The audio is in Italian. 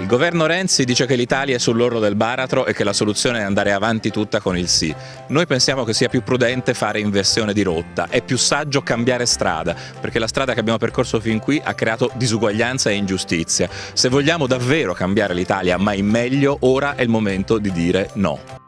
Il governo Renzi dice che l'Italia è sull'orlo del baratro e che la soluzione è andare avanti tutta con il sì. Noi pensiamo che sia più prudente fare inversione di rotta, è più saggio cambiare strada, perché la strada che abbiamo percorso fin qui ha creato disuguaglianza e ingiustizia. Se vogliamo davvero cambiare l'Italia, ma in meglio, ora è il momento di dire no.